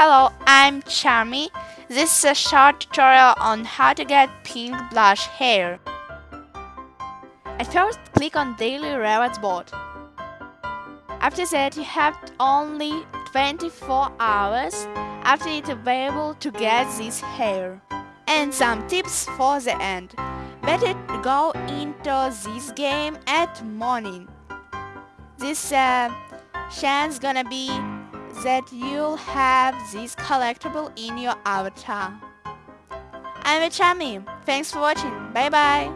Hello, I'm Charmy. This is a short tutorial on how to get pink blush hair. At first, click on Daily Rewards Board. After that, you have only 24 hours after it available to get this hair. And some tips for the end. Better go into this game at morning. This uh, chance gonna be that you'll have this collectible in your avatar. I'm Chami. Thanks for watching. Bye bye.